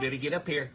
better get up here.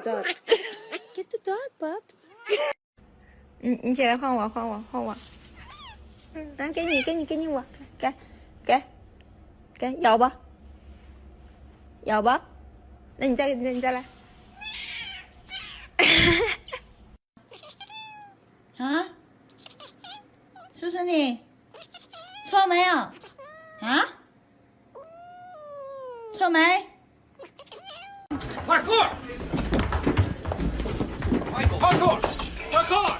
The dog. Get the dog, Bubs. 你你起来换我，换我，换我。嗯，来给你，给你，给你我，给，给，给，咬吧，咬吧。那你再，那你再来。啊？叔叔你错没有？啊？错没？快克！Parkour! Parkour!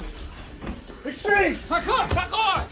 Extreme! Parkour! Parkour!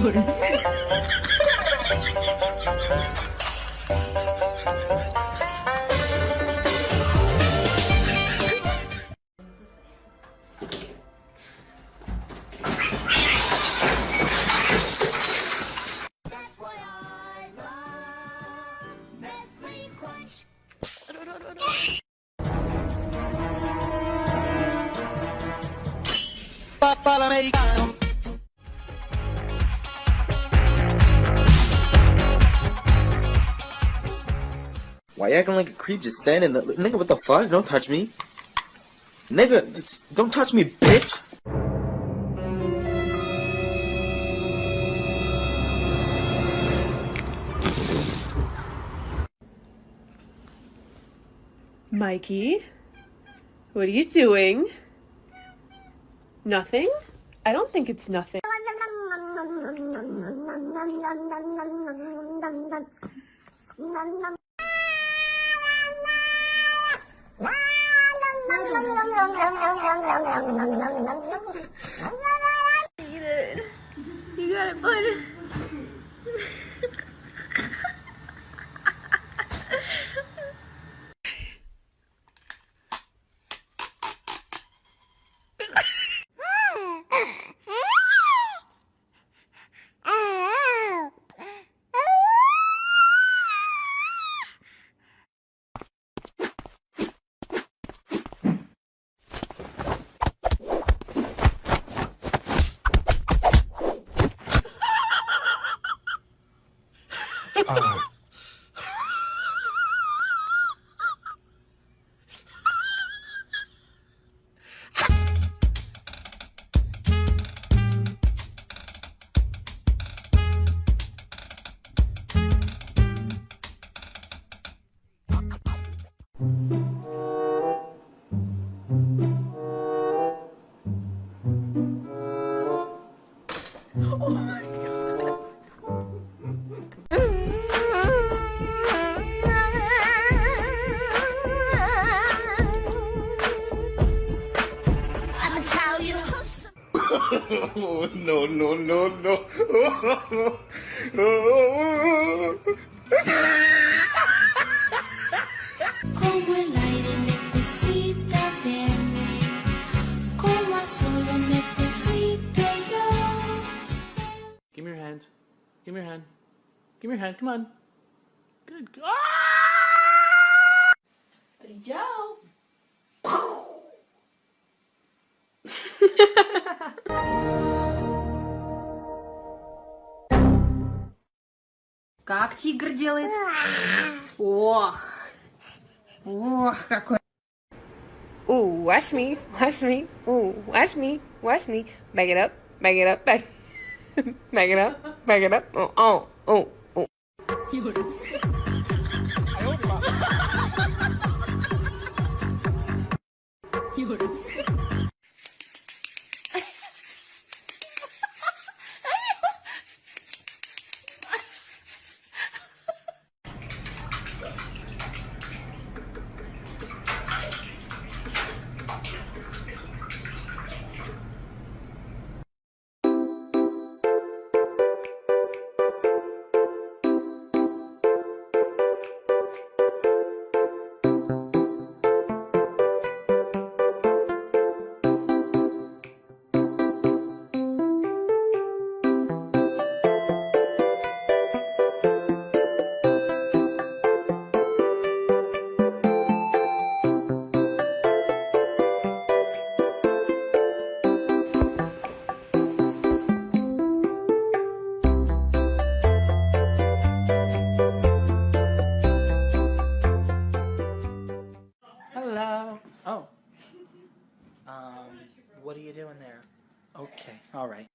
これ Why you acting like a creep just standing there? Nigga, what the fuck? Don't touch me. Nigga, don't touch me, bitch! Mikey, what are you doing? Nothing? I don't think it's nothing. Eat it. You got it, bud. No, no, no, no. Como el aire necesita verme, como a solo necesito yo. Give me your hand. Give me your hand. Give me your hand. Come on. Good. Ah! Как тигр делает? Ох. Ох, какой. Ooh, watch me, watch me. Ooh, watch me, watch me. Back it up, back it up, back. back it up, back it up. Oh, oh, oh, oh. Hello. All right.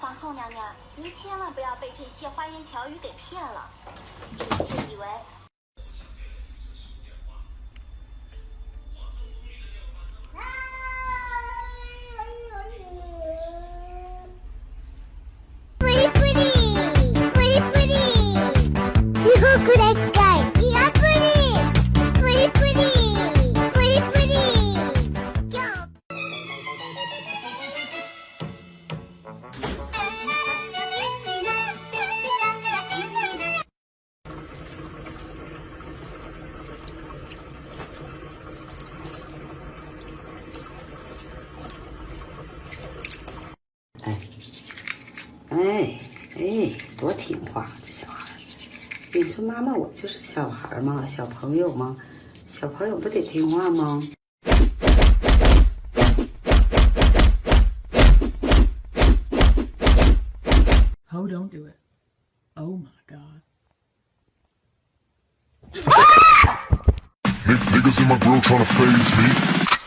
皇后娘娘，您千万不要被这些花言巧语给骗了，臣妾以为哎哎，多听话，这小孩。你说妈妈，我就是小孩儿嘛，小朋友嘛，小朋友不得听话吗？Oh, don't do it. Oh my god. Niggas in my grill tryna phase me.